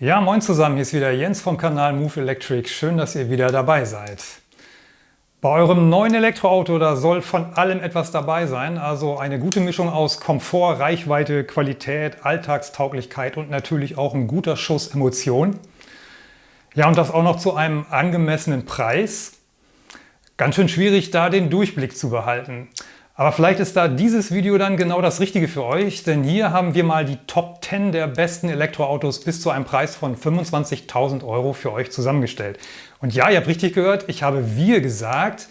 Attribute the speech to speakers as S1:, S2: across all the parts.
S1: Ja, moin zusammen, hier ist wieder Jens vom Kanal Move Electric. Schön, dass ihr wieder dabei seid. Bei eurem neuen Elektroauto, da soll von allem etwas dabei sein. Also eine gute Mischung aus Komfort, Reichweite, Qualität, Alltagstauglichkeit und natürlich auch ein guter Schuss Emotion. Ja, und das auch noch zu einem angemessenen Preis. Ganz schön schwierig, da den Durchblick zu behalten. Aber vielleicht ist da dieses Video dann genau das Richtige für euch, denn hier haben wir mal die Top 10 der besten Elektroautos bis zu einem Preis von 25.000 Euro für euch zusammengestellt. Und ja, ihr habt richtig gehört, ich habe wir gesagt,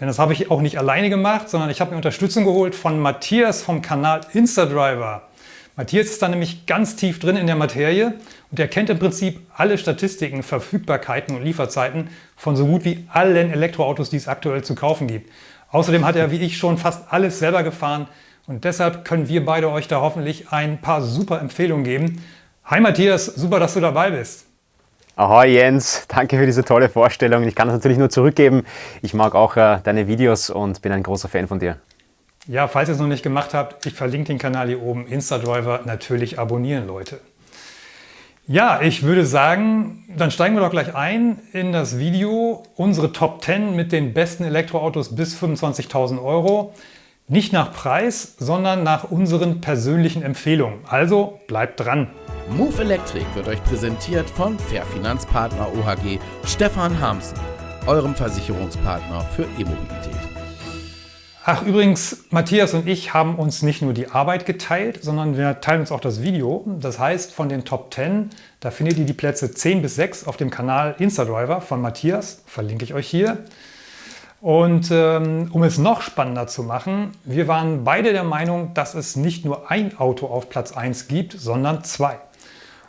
S1: denn das habe ich auch nicht alleine gemacht, sondern ich habe mir Unterstützung geholt von Matthias vom Kanal Instadriver. Matthias ist da nämlich ganz tief drin in der Materie und er kennt im Prinzip alle Statistiken, Verfügbarkeiten und Lieferzeiten von so gut wie allen Elektroautos, die es aktuell zu kaufen gibt. Außerdem hat er wie ich schon fast alles selber gefahren und deshalb können wir beide euch da hoffentlich ein paar super Empfehlungen geben. Hi Matthias, super, dass du dabei bist.
S2: Ahoi Jens, danke für diese tolle Vorstellung. Ich kann das natürlich nur zurückgeben. Ich mag auch äh, deine Videos und bin ein großer Fan von dir.
S1: Ja, falls ihr es noch nicht gemacht habt, ich verlinke den Kanal hier oben, Instadriver, natürlich abonnieren, Leute. Ja, ich würde sagen, dann steigen wir doch gleich ein in das Video. Unsere Top 10 mit den besten Elektroautos bis 25.000 Euro. Nicht nach Preis, sondern nach unseren persönlichen Empfehlungen. Also bleibt dran!
S3: Move Electric wird euch präsentiert von Fair Finanzpartner OHG Stefan Harmsen, eurem Versicherungspartner für E-Mobilität.
S1: Ach übrigens, Matthias und ich haben uns nicht nur die Arbeit geteilt, sondern wir teilen uns auch das Video. Das heißt, von den Top 10, da findet ihr die Plätze 10 bis 6 auf dem Kanal Instadriver von Matthias, verlinke ich euch hier. Und ähm, um es noch spannender zu machen, wir waren beide der Meinung, dass es nicht nur ein Auto auf Platz 1 gibt, sondern zwei.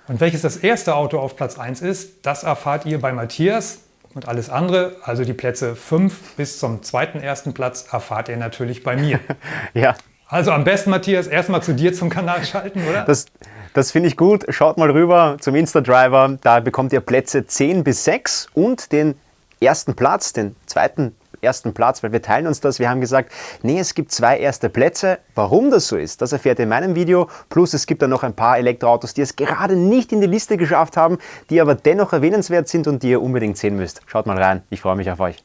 S1: Und welches das erste Auto auf Platz 1 ist, das erfahrt ihr bei Matthias. Und alles andere, also die Plätze 5 bis zum zweiten ersten Platz, erfahrt ihr natürlich bei mir. ja. Also am besten, Matthias, erstmal zu dir zum Kanal schalten, oder?
S2: Das, das finde ich gut. Schaut mal rüber zum Insta-Driver. Da bekommt ihr Plätze 10 bis 6 und den ersten Platz, den zweiten ersten Platz, weil wir teilen uns das. Wir haben gesagt, nee, es gibt zwei erste Plätze. Warum das so ist, das erfährt ihr in meinem Video. Plus es gibt dann noch ein paar Elektroautos, die es gerade nicht in die Liste geschafft haben, die aber dennoch erwähnenswert sind und die ihr unbedingt sehen müsst. Schaut mal rein, ich freue mich auf euch.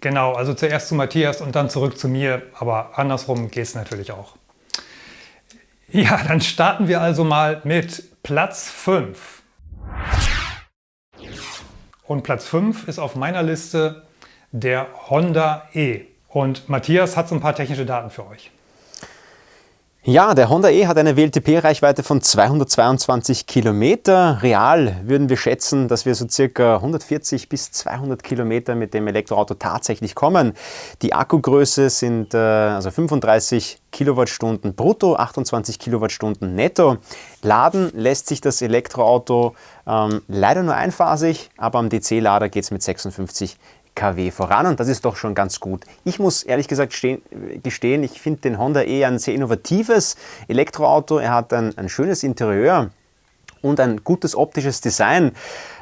S1: Genau, also zuerst zu Matthias und dann zurück zu mir, aber andersrum geht es natürlich auch. Ja, dann starten wir also mal mit Platz 5. Und Platz 5 ist auf meiner Liste der Honda E. Und Matthias hat so ein paar technische Daten für euch.
S2: Ja, der Honda E hat eine WLTP-Reichweite von 222 Kilometer. Real würden wir schätzen, dass wir so circa 140 bis 200 Kilometer mit dem Elektroauto tatsächlich kommen. Die Akkugröße sind äh, also 35 Kilowattstunden brutto, 28 Kilowattstunden netto. Laden lässt sich das Elektroauto ähm, leider nur einphasig, aber am DC-Lader geht es mit 56 kW voran und das ist doch schon ganz gut. Ich muss ehrlich gesagt stehen, gestehen, ich finde den Honda E ein sehr innovatives Elektroauto. Er hat ein, ein schönes Interieur und ein gutes optisches Design.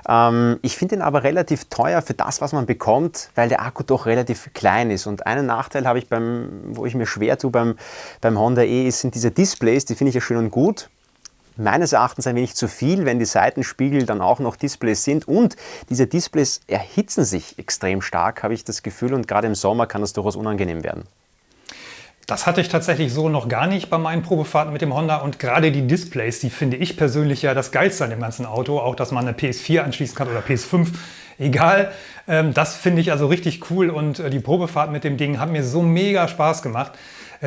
S2: Ähm, ich finde ihn aber relativ teuer für das, was man bekommt, weil der Akku doch relativ klein ist. Und einen Nachteil habe ich beim, wo ich mir schwer tue beim, beim Honda E, sind diese Displays, die finde ich ja schön und gut meines Erachtens ein wenig zu viel, wenn die Seitenspiegel dann auch noch Displays sind und diese Displays erhitzen sich extrem stark, habe ich das Gefühl und gerade im Sommer kann das durchaus unangenehm werden.
S1: Das hatte ich tatsächlich so noch gar nicht bei meinen Probefahrten mit dem Honda und gerade die Displays, die finde ich persönlich ja das Geilste an dem ganzen Auto, auch dass man eine PS4 anschließen kann oder PS5, egal. Ähm, das finde ich also richtig cool und äh, die Probefahrt mit dem Ding hat mir so mega Spaß gemacht.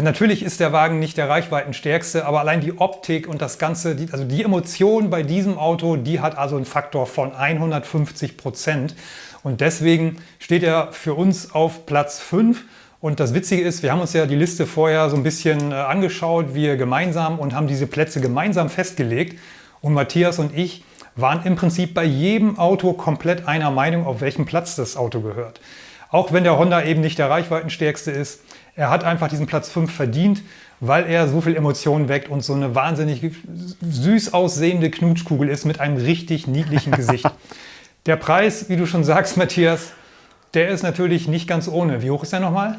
S1: Natürlich ist der Wagen nicht der reichweitenstärkste, aber allein die Optik und das Ganze, also die Emotion bei diesem Auto, die hat also einen Faktor von 150 Prozent. Und deswegen steht er für uns auf Platz 5. Und das Witzige ist, wir haben uns ja die Liste vorher so ein bisschen äh, angeschaut, wir gemeinsam und haben diese Plätze gemeinsam festgelegt. Und Matthias und ich waren im Prinzip bei jedem Auto komplett einer Meinung, auf welchem Platz das Auto gehört. Auch wenn der Honda eben nicht der reichweitenstärkste ist, er hat einfach diesen Platz 5 verdient, weil er so viel Emotionen weckt und so eine wahnsinnig süß aussehende Knutschkugel ist mit einem richtig niedlichen Gesicht. der Preis, wie du schon sagst, Matthias, der ist natürlich nicht ganz ohne. Wie hoch ist der nochmal?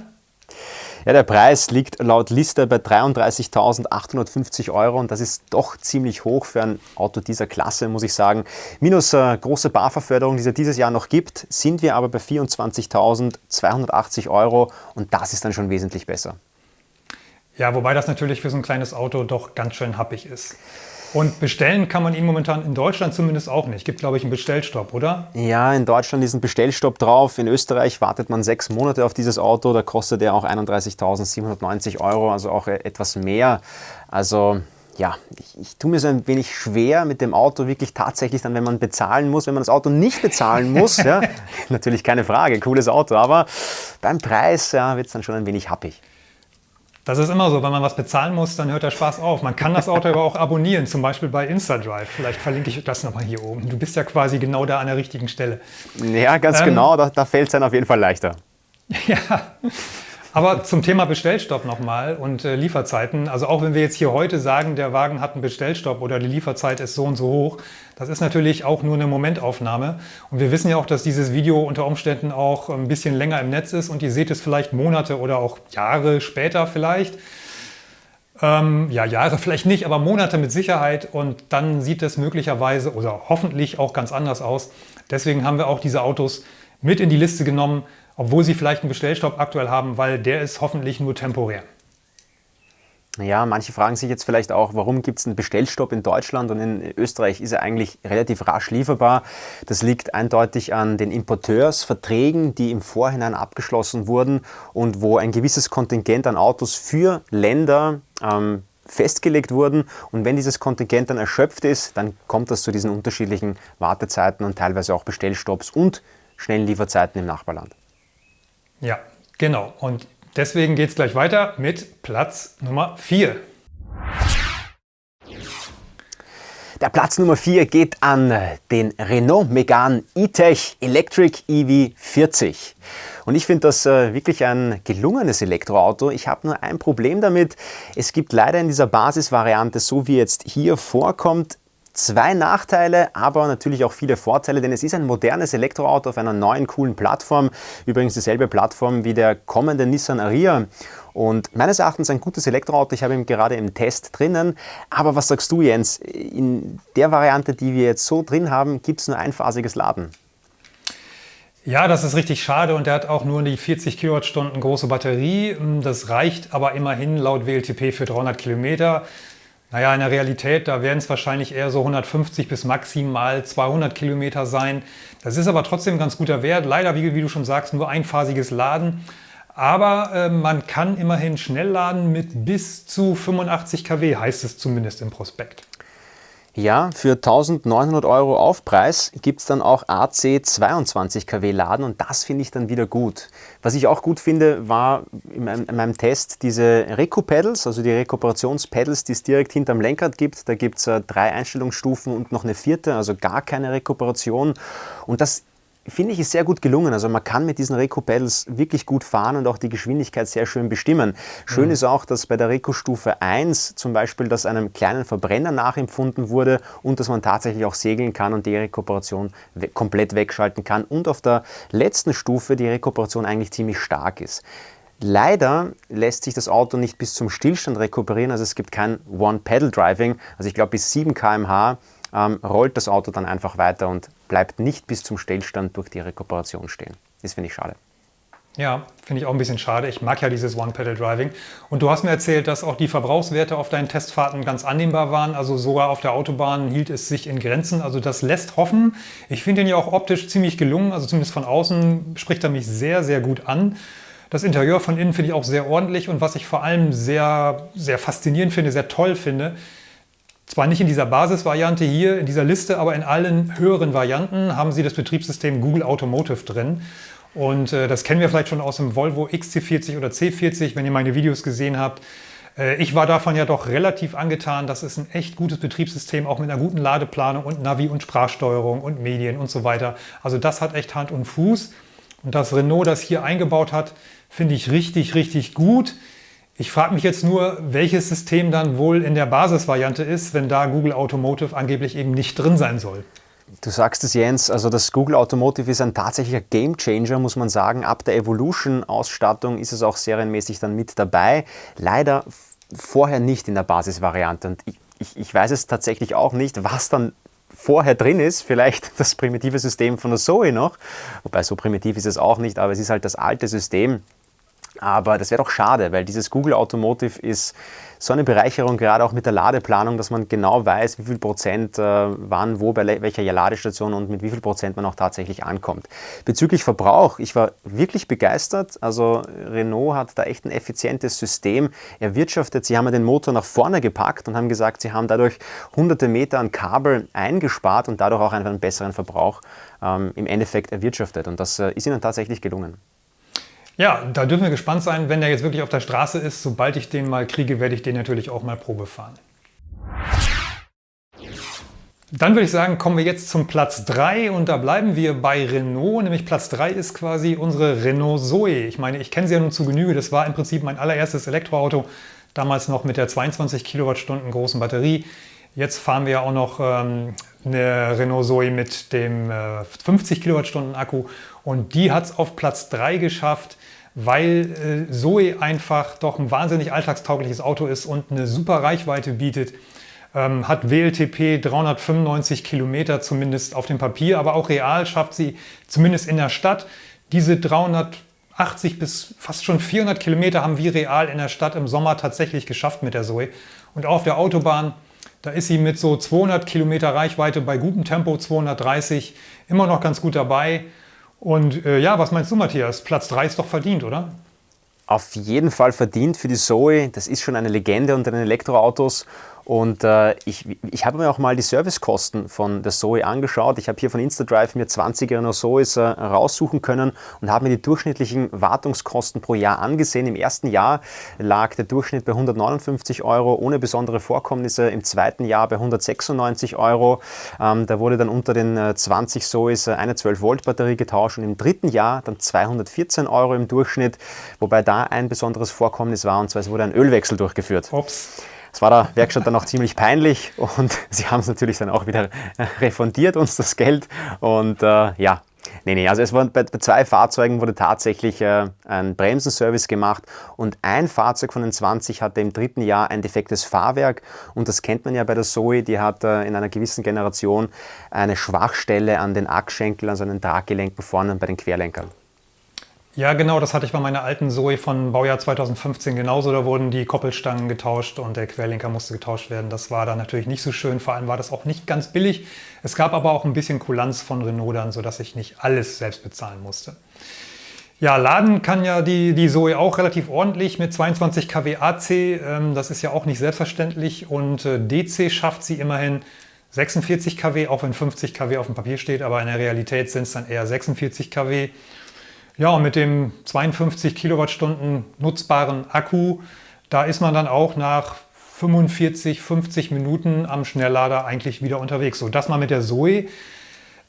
S2: Ja, der Preis liegt laut Liste bei 33.850 Euro und das ist doch ziemlich hoch für ein Auto dieser Klasse, muss ich sagen. Minus äh, große Barverförderung, die es ja dieses Jahr noch gibt, sind wir aber bei 24.280 Euro und das ist dann schon wesentlich besser.
S1: Ja, wobei das natürlich für so ein kleines Auto doch ganz schön happig ist. Und bestellen kann man ihn momentan in Deutschland zumindest auch nicht. Gibt, glaube ich, einen Bestellstopp, oder?
S2: Ja, in Deutschland ist ein Bestellstopp drauf. In Österreich wartet man sechs Monate auf dieses Auto. Da kostet er auch 31.790 Euro, also auch etwas mehr. Also ja, ich, ich tue mir so ein wenig schwer mit dem Auto wirklich tatsächlich dann, wenn man bezahlen muss, wenn man das Auto nicht bezahlen muss, ja, natürlich keine Frage, cooles Auto, aber beim Preis ja, wird es dann schon ein wenig happig.
S1: Das ist immer so, wenn man was bezahlen muss, dann hört der Spaß auf. Man kann das Auto aber auch abonnieren, zum Beispiel bei InstaDrive. Vielleicht verlinke ich das nochmal hier oben. Du bist ja quasi genau da an der richtigen Stelle.
S2: Ja, ganz ähm, genau, da, da fällt es dann auf jeden Fall leichter.
S1: Ja, aber zum Thema Bestellstopp nochmal und äh, Lieferzeiten. Also auch wenn wir jetzt hier heute sagen, der Wagen hat einen Bestellstopp oder die Lieferzeit ist so und so hoch, das ist natürlich auch nur eine Momentaufnahme. Und wir wissen ja auch, dass dieses Video unter Umständen auch ein bisschen länger im Netz ist und ihr seht es vielleicht Monate oder auch Jahre später vielleicht. Ähm, ja, Jahre vielleicht nicht, aber Monate mit Sicherheit und dann sieht es möglicherweise oder hoffentlich auch ganz anders aus. Deswegen haben wir auch diese Autos mit in die Liste genommen, obwohl sie vielleicht einen Bestellstopp aktuell haben, weil der ist hoffentlich nur temporär.
S2: Ja, manche fragen sich jetzt vielleicht auch, warum gibt es einen Bestellstopp in Deutschland und in Österreich ist er eigentlich relativ rasch lieferbar. Das liegt eindeutig an den Importeursverträgen, die im Vorhinein abgeschlossen wurden und wo ein gewisses Kontingent an Autos für Länder ähm, festgelegt wurden. Und wenn dieses Kontingent dann erschöpft ist, dann kommt das zu diesen unterschiedlichen Wartezeiten und teilweise auch Bestellstopps und schnellen Lieferzeiten im Nachbarland.
S1: Ja, genau. Und deswegen geht es gleich weiter mit Platz Nummer 4.
S2: Der Platz Nummer 4 geht an den Renault Megane E-Tech Electric EV40. Und ich finde das äh, wirklich ein gelungenes Elektroauto. Ich habe nur ein Problem damit. Es gibt leider in dieser Basisvariante, so wie jetzt hier vorkommt, Zwei Nachteile, aber natürlich auch viele Vorteile, denn es ist ein modernes Elektroauto auf einer neuen, coolen Plattform. Übrigens dieselbe Plattform wie der kommende Nissan Ariya. Und meines Erachtens ein gutes Elektroauto. Ich habe ihn gerade im Test drinnen. Aber was sagst du, Jens? In der Variante, die wir jetzt so drin haben, gibt es nur einphasiges Laden.
S1: Ja, das ist richtig schade und der hat auch nur die 40 Kilowattstunden große Batterie. Das reicht aber immerhin laut WLTP für 300 Kilometer. Naja, in der Realität, da werden es wahrscheinlich eher so 150 bis maximal 200 Kilometer sein. Das ist aber trotzdem ein ganz guter Wert. Leider, wie, wie du schon sagst, nur einphasiges Laden. Aber äh, man kann immerhin schnell laden mit bis zu 85 kW, heißt es zumindest im Prospekt.
S2: Ja, für 1900 Euro Aufpreis gibt es dann auch AC 22 kW Laden und das finde ich dann wieder gut. Was ich auch gut finde, war in meinem, in meinem Test diese Recu-Pedals, also die Rekuperations-Pedals, die es direkt hinterm Lenkrad gibt. Da gibt es äh, drei Einstellungsstufen und noch eine vierte, also gar keine Rekuperation. Und das finde ich, ist sehr gut gelungen. Also man kann mit diesen Reco-Pedals wirklich gut fahren und auch die Geschwindigkeit sehr schön bestimmen. Schön mhm. ist auch, dass bei der Reco-Stufe 1 zum Beispiel das einem kleinen Verbrenner nachempfunden wurde und dass man tatsächlich auch segeln kann und die Rekuperation we komplett wegschalten kann und auf der letzten Stufe die Rekuperation eigentlich ziemlich stark ist. Leider lässt sich das Auto nicht bis zum Stillstand rekuperieren, also es gibt kein One-Pedal-Driving. Also ich glaube bis 7 km/h ähm, rollt das Auto dann einfach weiter und bleibt nicht bis zum Stillstand durch die Rekuperation stehen. Das finde ich schade.
S1: Ja, finde ich auch ein bisschen schade. Ich mag ja dieses One-Pedal-Driving. Und du hast mir erzählt, dass auch die Verbrauchswerte auf deinen Testfahrten ganz annehmbar waren. Also sogar auf der Autobahn hielt es sich in Grenzen. Also das lässt hoffen. Ich finde ihn ja auch optisch ziemlich gelungen. Also zumindest von außen spricht er mich sehr, sehr gut an. Das Interieur von innen finde ich auch sehr ordentlich. Und was ich vor allem sehr, sehr faszinierend finde, sehr toll finde, zwar nicht in dieser Basisvariante hier, in dieser Liste, aber in allen höheren Varianten haben Sie das Betriebssystem Google Automotive drin. Und äh, das kennen wir vielleicht schon aus dem Volvo XC40 oder C40, wenn ihr meine Videos gesehen habt. Äh, ich war davon ja doch relativ angetan. Das ist ein echt gutes Betriebssystem, auch mit einer guten Ladeplanung und Navi und Sprachsteuerung und Medien und so weiter. Also das hat echt Hand und Fuß. Und das Renault das hier eingebaut hat, finde ich richtig, richtig gut. Ich frage mich jetzt nur, welches System dann wohl in der Basisvariante ist, wenn da Google Automotive angeblich eben nicht drin sein soll.
S2: Du sagst es, Jens, also das Google Automotive ist ein tatsächlicher Gamechanger, muss man sagen. Ab der Evolution-Ausstattung ist es auch serienmäßig dann mit dabei. Leider vorher nicht in der Basisvariante. Und ich, ich, ich weiß es tatsächlich auch nicht, was dann vorher drin ist, vielleicht das primitive System von der Zoe noch, wobei so primitiv ist es auch nicht, aber es ist halt das alte System. Aber das wäre doch schade, weil dieses Google Automotive ist so eine Bereicherung, gerade auch mit der Ladeplanung, dass man genau weiß, wie viel Prozent äh, wann, wo, bei welcher Ladestation und mit wie viel Prozent man auch tatsächlich ankommt. Bezüglich Verbrauch, ich war wirklich begeistert. Also Renault hat da echt ein effizientes System erwirtschaftet. Sie haben den Motor nach vorne gepackt und haben gesagt, sie haben dadurch hunderte Meter an Kabel eingespart und dadurch auch einfach einen besseren Verbrauch ähm, im Endeffekt erwirtschaftet. Und das äh, ist ihnen tatsächlich gelungen.
S1: Ja, da dürfen wir gespannt sein, wenn der jetzt wirklich auf der Straße ist. Sobald ich den mal kriege, werde ich den natürlich auch mal Probe fahren. Dann würde ich sagen, kommen wir jetzt zum Platz 3 und da bleiben wir bei Renault, nämlich Platz 3 ist quasi unsere Renault Zoe. Ich meine, ich kenne sie ja nun zu Genüge, das war im Prinzip mein allererstes Elektroauto, damals noch mit der 22 Kilowattstunden großen Batterie. Jetzt fahren wir ja auch noch ähm, eine Renault Zoe mit dem äh, 50 Kilowattstunden Akku und die hat es auf Platz 3 geschafft weil äh, Zoe einfach doch ein wahnsinnig alltagstaugliches Auto ist und eine super Reichweite bietet. Ähm, hat WLTP 395 Kilometer zumindest auf dem Papier, aber auch real schafft sie zumindest in der Stadt diese 380 bis fast schon 400 Kilometer haben wir real in der Stadt im Sommer tatsächlich geschafft mit der Zoe. Und auch auf der Autobahn, da ist sie mit so 200 Kilometer Reichweite bei gutem Tempo, 230, immer noch ganz gut dabei. Und äh, ja, was meinst du, Matthias? Platz 3 ist doch verdient, oder?
S2: Auf jeden Fall verdient für die Zoe. Das ist schon eine Legende unter den Elektroautos. Und äh, ich, ich habe mir auch mal die Servicekosten von der Zoe angeschaut. Ich habe hier von InstaDrive mir 20 Renault Zoes äh, raussuchen können und habe mir die durchschnittlichen Wartungskosten pro Jahr angesehen. Im ersten Jahr lag der Durchschnitt bei 159 Euro ohne besondere Vorkommnisse. Im zweiten Jahr bei 196 Euro. Ähm, da wurde dann unter den äh, 20 Zoes äh, eine 12-Volt-Batterie getauscht und im dritten Jahr dann 214 Euro im Durchschnitt, wobei da ein besonderes Vorkommnis war und zwar es wurde ein Ölwechsel durchgeführt.
S1: Ups.
S2: Es war der Werkstatt dann auch ziemlich peinlich und sie haben es natürlich dann auch wieder refundiert, uns das Geld. Und äh, ja, Nee, nee, also es war, bei, bei zwei Fahrzeugen wurde tatsächlich äh, ein Bremsenservice gemacht und ein Fahrzeug von den 20 hatte im dritten Jahr ein defektes Fahrwerk und das kennt man ja bei der Zoe, die hat äh, in einer gewissen Generation eine Schwachstelle an den Achsschenkeln, also an den Traggelenken vorne bei den Querlenkern.
S1: Ja, genau, das hatte ich bei meiner alten Zoe von Baujahr 2015 genauso. Da wurden die Koppelstangen getauscht und der Querlenker musste getauscht werden. Das war dann natürlich nicht so schön. Vor allem war das auch nicht ganz billig. Es gab aber auch ein bisschen Kulanz von Renault dann, sodass ich nicht alles selbst bezahlen musste. Ja, laden kann ja die, die Zoe auch relativ ordentlich mit 22 kW AC. Das ist ja auch nicht selbstverständlich. Und äh, DC schafft sie immerhin 46 kW, auch wenn 50 kW auf dem Papier steht. Aber in der Realität sind es dann eher 46 kW. Ja, und mit dem 52 Kilowattstunden nutzbaren Akku, da ist man dann auch nach 45, 50 Minuten am Schnelllader eigentlich wieder unterwegs, sodass man mit der Zoe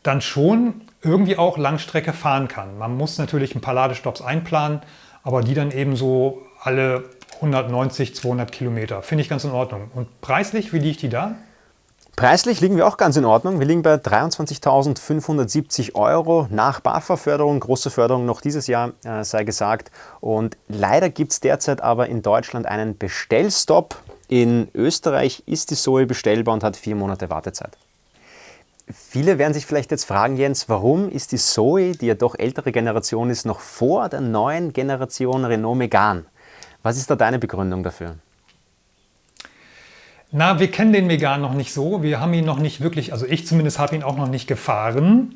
S1: dann schon irgendwie auch Langstrecke fahren kann. Man muss natürlich ein paar Ladestops einplanen, aber die dann eben so alle 190, 200 Kilometer. Finde ich ganz in Ordnung. Und preislich, wie liegt die da?
S2: Preislich liegen wir auch ganz in Ordnung. Wir liegen bei 23.570 Euro nach BAFA-Förderung, große Förderung noch dieses Jahr, äh, sei gesagt. Und leider gibt es derzeit aber in Deutschland einen Bestellstopp. In Österreich ist die Zoe bestellbar und hat vier Monate Wartezeit. Viele werden sich vielleicht jetzt fragen, Jens, warum ist die Zoe, die ja doch ältere Generation ist, noch vor der neuen Generation Renault Megane? Was ist da deine Begründung dafür?
S1: Na, wir kennen den Megan noch nicht so. Wir haben ihn noch nicht wirklich, also ich zumindest habe ihn auch noch nicht gefahren.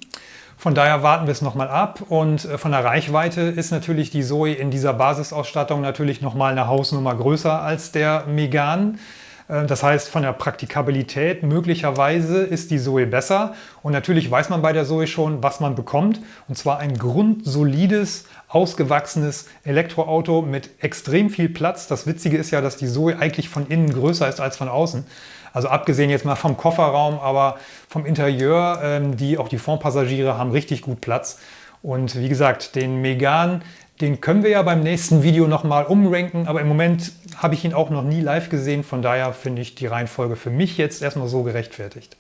S1: Von daher warten wir es nochmal ab. Und äh, von der Reichweite ist natürlich die Zoe in dieser Basisausstattung natürlich nochmal eine Hausnummer größer als der Megan. Äh, das heißt, von der Praktikabilität möglicherweise ist die Zoe besser. Und natürlich weiß man bei der Zoe schon, was man bekommt. Und zwar ein grundsolides, ausgewachsenes Elektroauto mit extrem viel Platz. Das Witzige ist ja, dass die Zoe eigentlich von innen größer ist als von außen. Also abgesehen jetzt mal vom Kofferraum, aber vom Interieur, ähm, die, auch die Frontpassagiere haben richtig gut Platz. Und wie gesagt, den Megan, den können wir ja beim nächsten Video nochmal umranken, aber im Moment habe ich ihn auch noch nie live gesehen. Von daher finde ich die Reihenfolge für mich jetzt erstmal so gerechtfertigt.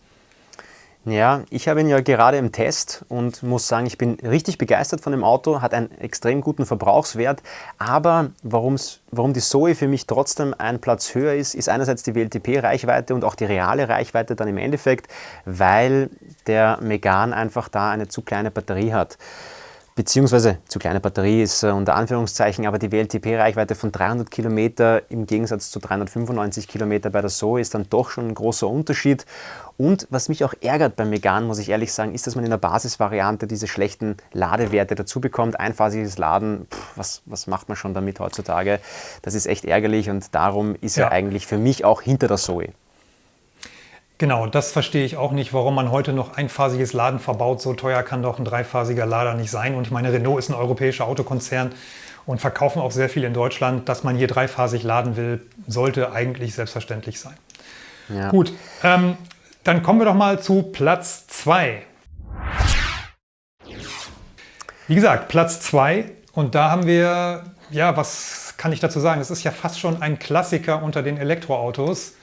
S2: Ja, ich habe ihn ja gerade im Test und muss sagen, ich bin richtig begeistert von dem Auto, hat einen extrem guten Verbrauchswert, aber warum die Zoe für mich trotzdem ein Platz höher ist, ist einerseits die WLTP-Reichweite und auch die reale Reichweite dann im Endeffekt, weil der Megan einfach da eine zu kleine Batterie hat beziehungsweise zu kleine Batterie ist äh, unter Anführungszeichen, aber die WLTP-Reichweite von 300 Kilometer im Gegensatz zu 395 Kilometer bei der Zoe ist dann doch schon ein großer Unterschied. Und was mich auch ärgert beim Megan, muss ich ehrlich sagen, ist, dass man in der Basisvariante diese schlechten Ladewerte dazu bekommt. Einphasiges Laden, pff, was, was macht man schon damit heutzutage? Das ist echt ärgerlich und darum ist ja. er eigentlich für mich auch hinter der Zoe.
S1: Genau, das verstehe ich auch nicht, warum man heute noch einphasiges Laden verbaut. So teuer kann doch ein dreiphasiger Lader nicht sein. Und ich meine, Renault ist ein europäischer Autokonzern und verkaufen auch sehr viel in Deutschland. Dass man hier dreiphasig laden will, sollte eigentlich selbstverständlich sein. Ja. Gut, ähm, dann kommen wir doch mal zu Platz 2. Wie gesagt, Platz 2 und da haben wir, ja, was kann ich dazu sagen? Es ist ja fast schon ein Klassiker unter den Elektroautos.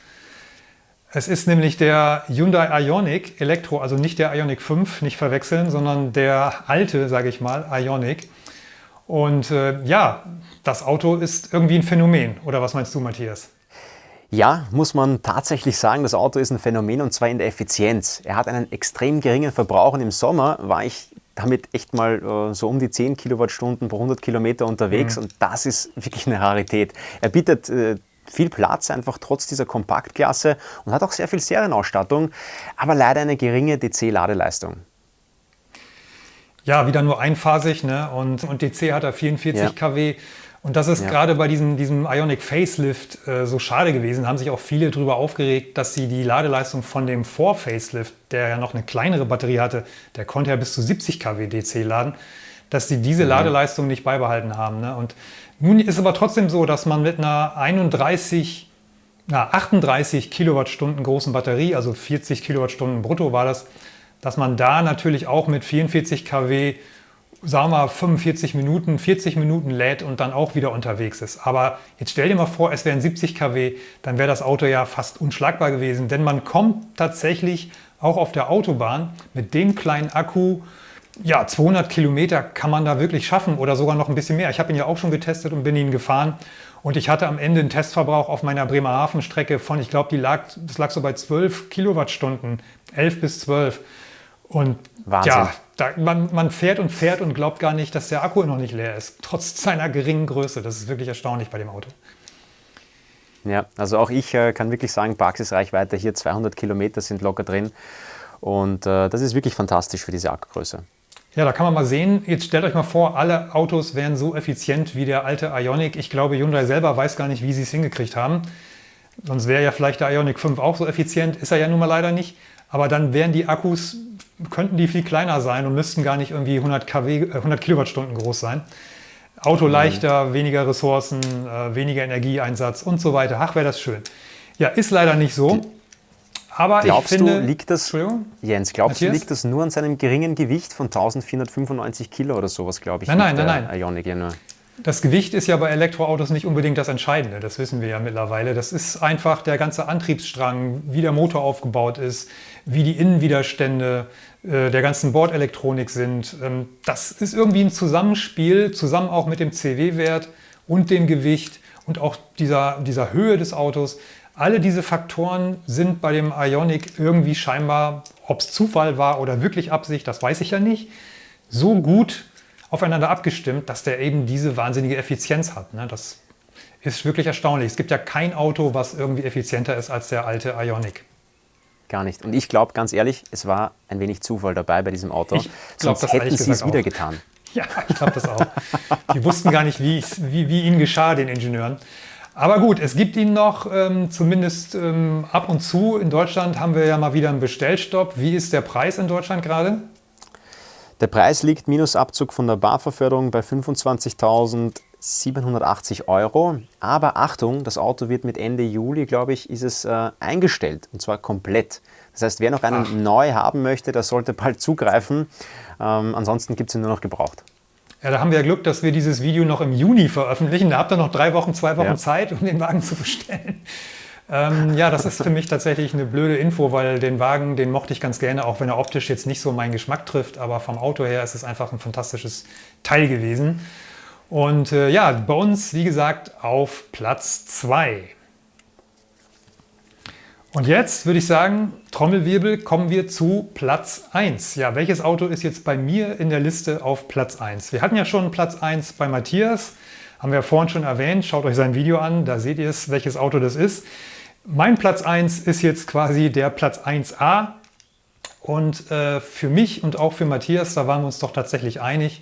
S1: Es ist nämlich der Hyundai Ioniq Elektro, also nicht der Ioniq 5, nicht verwechseln, sondern der alte, sage ich mal, Ioniq. Und äh, ja, das Auto ist irgendwie ein Phänomen. Oder was meinst du, Matthias?
S2: Ja, muss man tatsächlich sagen, das Auto ist ein Phänomen und zwar in der Effizienz. Er hat einen extrem geringen Verbrauch und im Sommer war ich damit echt mal äh, so um die 10 Kilowattstunden pro 100 Kilometer unterwegs mhm. und das ist wirklich eine Rarität. Er bietet äh, viel Platz, einfach trotz dieser Kompaktklasse und hat auch sehr viel Serienausstattung, aber leider eine geringe DC-Ladeleistung.
S1: Ja, wieder nur einphasig ne? und, und DC hat er 44 ja. kW. Und das ist ja. gerade bei diesem, diesem Ionic Facelift äh, so schade gewesen. Da haben sich auch viele darüber aufgeregt, dass sie die Ladeleistung von dem Vor-Facelift, der ja noch eine kleinere Batterie hatte, der konnte ja bis zu 70 kW DC laden, dass sie diese mhm. Ladeleistung nicht beibehalten haben. Ne? Und nun ist aber trotzdem so, dass man mit einer 31, na, 38 Kilowattstunden großen Batterie, also 40 Kilowattstunden brutto war das, dass man da natürlich auch mit 44 kW, sagen wir 45 Minuten, 40 Minuten lädt und dann auch wieder unterwegs ist. Aber jetzt stell dir mal vor, es wären 70 kW, dann wäre das Auto ja fast unschlagbar gewesen, denn man kommt tatsächlich auch auf der Autobahn mit dem kleinen Akku ja, 200 Kilometer kann man da wirklich schaffen oder sogar noch ein bisschen mehr. Ich habe ihn ja auch schon getestet und bin ihn gefahren. Und ich hatte am Ende einen Testverbrauch auf meiner Bremerhaven-Strecke von, ich glaube, lag, das lag so bei 12 Kilowattstunden, 11 bis 12. Und Wahnsinn. ja, da, man, man fährt und fährt und glaubt gar nicht, dass der Akku noch nicht leer ist, trotz seiner geringen Größe. Das ist wirklich erstaunlich bei dem Auto.
S2: Ja, also auch ich äh, kann wirklich sagen, Praxisreichweite hier 200 Kilometer sind locker drin. Und äh, das ist wirklich fantastisch für diese Akkugröße.
S1: Ja, da kann man mal sehen, jetzt stellt euch mal vor, alle Autos wären so effizient wie der alte Ioniq. Ich glaube, Hyundai selber weiß gar nicht, wie sie es hingekriegt haben. Sonst wäre ja vielleicht der Ioniq 5 auch so effizient, ist er ja nun mal leider nicht. Aber dann wären die Akkus, könnten die viel kleiner sein und müssten gar nicht irgendwie 100, kW, 100 Kilowattstunden groß sein. Auto mhm. leichter, weniger Ressourcen, äh, weniger Energieeinsatz und so weiter. Ach, wäre das schön. Ja, ist leider nicht so.
S2: Aber glaubst ich finde, du, liegt das, Jens, glaubst Matthias? du, liegt das nur an seinem geringen Gewicht von 1495 Kilo oder sowas, glaube ich?
S1: Nein, nein, nein, nein. Ionic ja nur. Das Gewicht ist ja bei Elektroautos nicht unbedingt das Entscheidende, das wissen wir ja mittlerweile. Das ist einfach der ganze Antriebsstrang, wie der Motor aufgebaut ist, wie die Innenwiderstände äh, der ganzen Bordelektronik sind. Ähm, das ist irgendwie ein Zusammenspiel, zusammen auch mit dem CW-Wert und dem Gewicht und auch dieser, dieser Höhe des Autos, alle diese Faktoren sind bei dem Ionic irgendwie scheinbar, ob es Zufall war oder wirklich Absicht, das weiß ich ja nicht, so gut aufeinander abgestimmt, dass der eben diese wahnsinnige Effizienz hat. Ne? Das ist wirklich erstaunlich. Es gibt ja kein Auto, was irgendwie effizienter ist als der alte Ionic.
S2: Gar nicht. Und ich glaube ganz ehrlich, es war ein wenig Zufall dabei bei diesem Auto. Ich glaub, Sonst hätten sie es wieder getan.
S1: Ja, ich glaube das auch. Die wussten gar nicht, wie, wie, wie ihnen geschah, den Ingenieuren. Aber gut, es gibt ihn noch, ähm, zumindest ähm, ab und zu. In Deutschland haben wir ja mal wieder einen Bestellstopp. Wie ist der Preis in Deutschland gerade?
S2: Der Preis liegt minus Abzug von der Barverförderung bei 25.780 Euro. Aber Achtung, das Auto wird mit Ende Juli, glaube ich, ist es äh, eingestellt und zwar komplett. Das heißt, wer noch einen Ach. neu haben möchte, der sollte bald zugreifen. Ähm, ansonsten gibt es ihn nur noch gebraucht.
S1: Ja, da haben wir ja Glück, dass wir dieses Video noch im Juni veröffentlichen. Da habt ihr noch drei Wochen, zwei Wochen ja. Zeit, um den Wagen zu bestellen. Ähm, ja, das ist für mich tatsächlich eine blöde Info, weil den Wagen, den mochte ich ganz gerne, auch wenn er optisch jetzt nicht so meinen Geschmack trifft, aber vom Auto her ist es einfach ein fantastisches Teil gewesen. Und äh, ja, bei uns, wie gesagt, auf Platz 2. Und jetzt würde ich sagen, Trommelwirbel, kommen wir zu Platz 1. Ja, welches Auto ist jetzt bei mir in der Liste auf Platz 1? Wir hatten ja schon Platz 1 bei Matthias, haben wir vorhin schon erwähnt. Schaut euch sein Video an, da seht ihr es, welches Auto das ist. Mein Platz 1 ist jetzt quasi der Platz 1a. Und äh, für mich und auch für Matthias, da waren wir uns doch tatsächlich einig,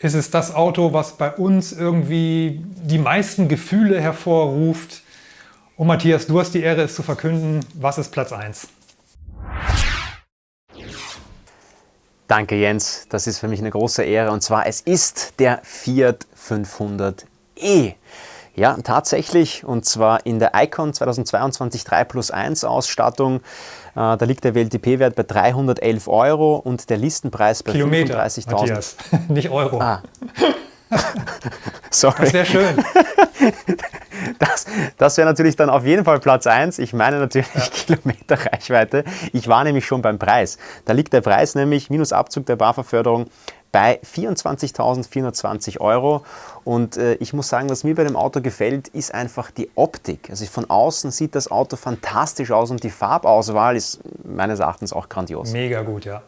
S1: ist es das Auto, was bei uns irgendwie die meisten Gefühle hervorruft. Und Matthias, du hast die Ehre, es zu verkünden. Was ist Platz 1?
S2: Danke Jens, das ist für mich eine große Ehre und zwar es ist der Fiat 500e. Ja, tatsächlich und zwar in der Icon 2022 3 plus 1 Ausstattung. Äh, da liegt der WLTP-Wert bei 311 Euro und der Listenpreis bei 35.000.
S1: nicht Euro. Ah.
S2: Sorry.
S1: Das wäre schön.
S2: Das, das wäre natürlich dann auf jeden Fall Platz 1. Ich meine natürlich ja. Kilometerreichweite. Ich war nämlich schon beim Preis. Da liegt der Preis nämlich minus Abzug der BAFA-Förderung bei 24.420 Euro. Und äh, ich muss sagen, was mir bei dem Auto gefällt, ist einfach die Optik. Also von außen sieht das Auto fantastisch aus und die Farbauswahl ist meines Erachtens auch grandios.
S1: Mega gut, ja.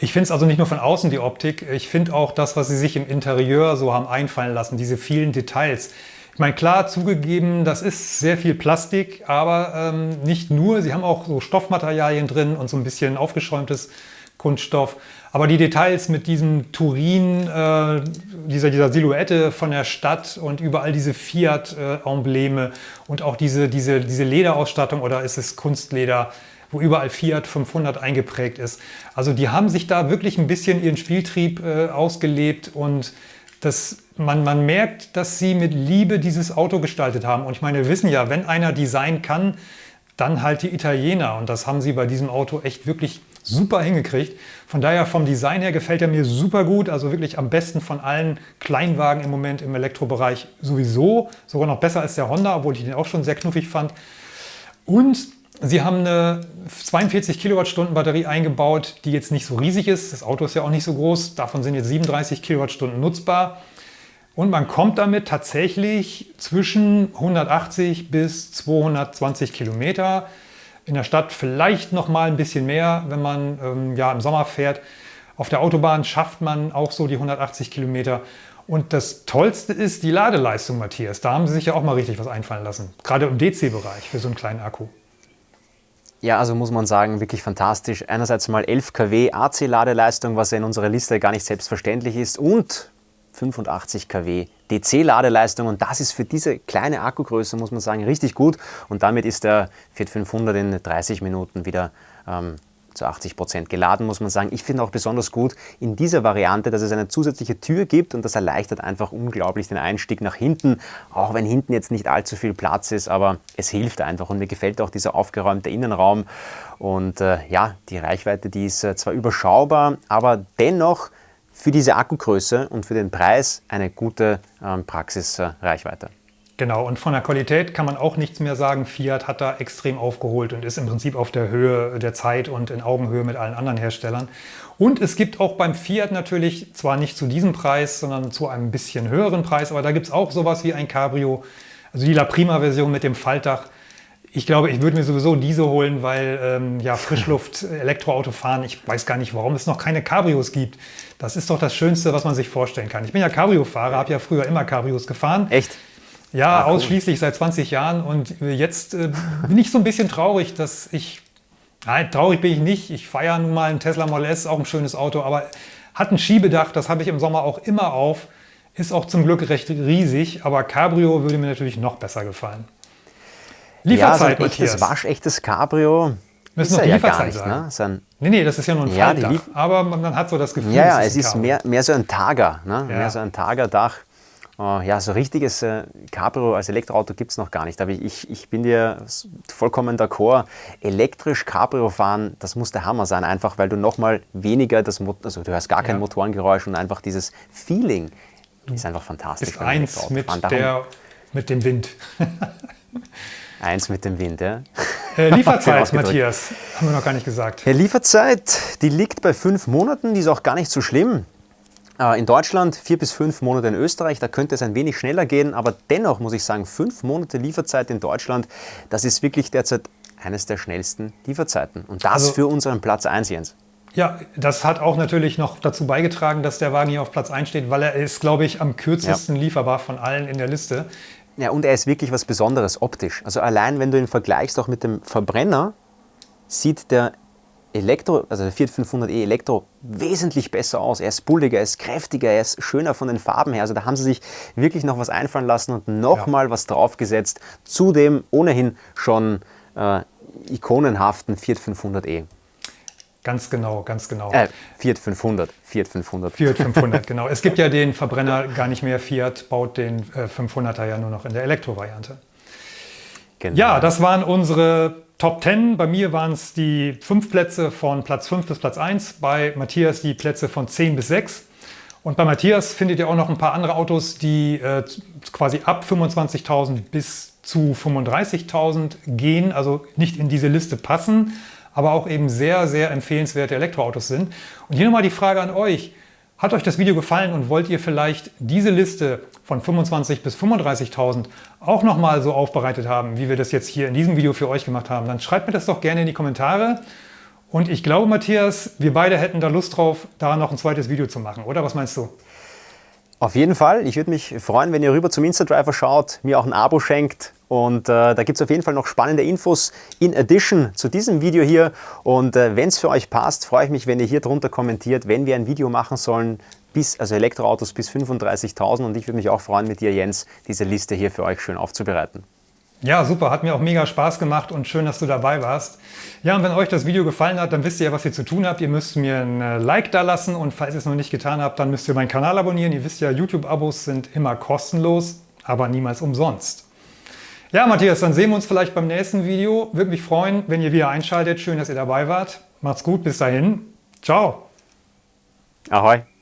S1: Ich finde es also nicht nur von außen die Optik, ich finde auch das, was sie sich im Interieur so haben einfallen lassen, diese vielen Details. Ich meine, klar, zugegeben, das ist sehr viel Plastik, aber ähm, nicht nur. Sie haben auch so Stoffmaterialien drin und so ein bisschen aufgeschäumtes Kunststoff. Aber die Details mit diesem Turin, äh, dieser, dieser Silhouette von der Stadt und überall diese Fiat-Embleme und auch diese, diese, diese Lederausstattung oder ist es Kunstleder, wo überall Fiat 500 eingeprägt ist. Also die haben sich da wirklich ein bisschen ihren Spieltrieb äh, ausgelebt und das, man, man merkt, dass sie mit Liebe dieses Auto gestaltet haben. Und ich meine, wir wissen ja, wenn einer Design kann, dann halt die Italiener. Und das haben sie bei diesem Auto echt wirklich super hingekriegt. Von daher vom Design her gefällt er mir super gut. Also wirklich am besten von allen Kleinwagen im Moment im Elektrobereich sowieso. Sogar noch besser als der Honda, obwohl ich den auch schon sehr knuffig fand. Und Sie haben eine 42 Kilowattstunden Batterie eingebaut, die jetzt nicht so riesig ist. Das Auto ist ja auch nicht so groß. Davon sind jetzt 37 Kilowattstunden nutzbar. Und man kommt damit tatsächlich zwischen 180 bis 220 Kilometer. In der Stadt vielleicht noch mal ein bisschen mehr, wenn man ähm, ja, im Sommer fährt. Auf der Autobahn schafft man auch so die 180 Kilometer. Und das Tollste ist die Ladeleistung, Matthias. Da haben Sie sich ja auch mal richtig was einfallen lassen. Gerade im DC-Bereich für so einen kleinen Akku.
S2: Ja, also muss man sagen, wirklich fantastisch. Einerseits mal 11 kW AC-Ladeleistung, was ja in unserer Liste gar nicht selbstverständlich ist und 85 kW DC-Ladeleistung und das ist für diese kleine Akkugröße, muss man sagen, richtig gut und damit ist der Fiat 500 in 30 Minuten wieder ähm, zu 80 Prozent geladen, muss man sagen. Ich finde auch besonders gut in dieser Variante, dass es eine zusätzliche Tür gibt und das erleichtert einfach unglaublich den Einstieg nach hinten, auch wenn hinten jetzt nicht allzu viel Platz ist, aber es hilft einfach und mir gefällt auch dieser aufgeräumte Innenraum und äh, ja, die Reichweite, die ist äh, zwar überschaubar, aber dennoch für diese Akkugröße und für den Preis eine gute ähm, Praxisreichweite.
S1: Genau, und von der Qualität kann man auch nichts mehr sagen. Fiat hat da extrem aufgeholt und ist im Prinzip auf der Höhe der Zeit und in Augenhöhe mit allen anderen Herstellern. Und es gibt auch beim Fiat natürlich, zwar nicht zu diesem Preis, sondern zu einem bisschen höheren Preis, aber da gibt es auch sowas wie ein Cabrio, also die La Prima-Version mit dem Faltdach. Ich glaube, ich würde mir sowieso diese holen, weil ähm, ja, Frischluft-Elektroauto fahren, ich weiß gar nicht, warum es noch keine Cabrios gibt. Das ist doch das Schönste, was man sich vorstellen kann. Ich bin ja Cabrio-Fahrer, habe ja früher immer Cabrios gefahren.
S2: Echt?
S1: Ja, Ach, ausschließlich seit 20 Jahren und jetzt äh, bin ich so ein bisschen traurig, dass ich, nein, traurig bin ich nicht, ich feiere nun mal einen Tesla Model S, auch ein schönes Auto, aber hat ein Schiebedach, das habe ich im Sommer auch immer auf, ist auch zum Glück recht riesig, aber Cabrio würde mir natürlich noch besser gefallen.
S2: Lieferzeit, ja, so ein echtes, waschechtes Cabrio
S1: Müssen noch die ja Lieferzeit sagen. Ne? So ein, nee, nee, das ist ja nur ein ja, Faltdach, aber man hat so das Gefühl,
S2: Ja, ja es ist, mehr, mehr so ein Tager, ne? Ja. mehr so ein Tagerdach. Uh, ja, so richtiges äh, Cabrio als Elektroauto gibt es noch gar nicht. Aber ich, ich bin dir vollkommen d'accord. Elektrisch Cabrio fahren, das muss der Hammer sein, einfach weil du nochmal weniger das Motor, also du hörst gar kein ja. Motorengeräusch und einfach dieses Feeling ist einfach fantastisch.
S1: Ist eins mit, der, mit dem Wind.
S2: Eins mit dem Wind, ja.
S1: Äh, Lieferzeit, Matthias, haben wir noch gar nicht gesagt.
S2: Ja, Lieferzeit, die liegt bei fünf Monaten, die ist auch gar nicht so schlimm. Äh, in Deutschland vier bis fünf Monate in Österreich, da könnte es ein wenig schneller gehen, aber dennoch muss ich sagen, fünf Monate Lieferzeit in Deutschland, das ist wirklich derzeit eines der schnellsten Lieferzeiten. Und das also, für unseren Platz 1, Jens.
S1: Ja, das hat auch natürlich noch dazu beigetragen, dass der Wagen hier auf Platz 1 steht, weil er ist, glaube ich, am kürzesten ja. lieferbar von allen in der Liste.
S2: Ja, und er ist wirklich was Besonderes optisch. Also allein, wenn du ihn vergleichst auch mit dem Verbrenner, sieht der Elektro, also der Fiat 500e Elektro wesentlich besser aus. Er ist bulliger, er ist kräftiger, er ist schöner von den Farben her. Also da haben sie sich wirklich noch was einfallen lassen und nochmal ja. was draufgesetzt zu dem ohnehin schon äh, ikonenhaften Fiat 500e.
S1: Ganz genau, ganz genau.
S2: Äh, Fiat 500, Fiat 500.
S1: Fiat 500, genau. Es gibt ja den Verbrenner gar nicht mehr. Fiat baut den äh, 500er ja nur noch in der Elektrovariante. Genau. Ja, das waren unsere Top 10. Bei mir waren es die fünf Plätze von Platz 5 bis Platz 1. Bei Matthias die Plätze von 10 bis 6. Und bei Matthias findet ihr auch noch ein paar andere Autos, die äh, quasi ab 25.000 bis zu 35.000 gehen, also nicht in diese Liste passen aber auch eben sehr, sehr empfehlenswerte Elektroautos sind. Und hier nochmal die Frage an euch. Hat euch das Video gefallen und wollt ihr vielleicht diese Liste von 25.000 bis 35.000 auch nochmal so aufbereitet haben, wie wir das jetzt hier in diesem Video für euch gemacht haben? Dann schreibt mir das doch gerne in die Kommentare. Und ich glaube, Matthias, wir beide hätten da Lust drauf, da noch ein zweites Video zu machen, oder? Was meinst du?
S2: Auf jeden Fall. Ich würde mich freuen, wenn ihr rüber zum Instadriver schaut, mir auch ein Abo schenkt und äh, da gibt es auf jeden Fall noch spannende Infos in Addition zu diesem Video hier. Und äh, wenn es für euch passt, freue ich mich, wenn ihr hier drunter kommentiert, wenn wir ein Video machen sollen, bis, also Elektroautos bis 35.000. Und ich würde mich auch freuen, mit dir, Jens, diese Liste hier für euch schön aufzubereiten.
S1: Ja, super. Hat mir auch mega Spaß gemacht und schön, dass du dabei warst. Ja, und wenn euch das Video gefallen hat, dann wisst ihr ja, was ihr zu tun habt. Ihr müsst mir ein äh, Like da lassen und falls ihr es noch nicht getan habt, dann müsst ihr meinen Kanal abonnieren. Ihr wisst ja, YouTube-Abos sind immer kostenlos, aber niemals umsonst. Ja, Matthias, dann sehen wir uns vielleicht beim nächsten Video. Würde mich freuen, wenn ihr wieder einschaltet. Schön, dass ihr dabei wart. Macht's gut, bis dahin. Ciao.
S2: Ahoi.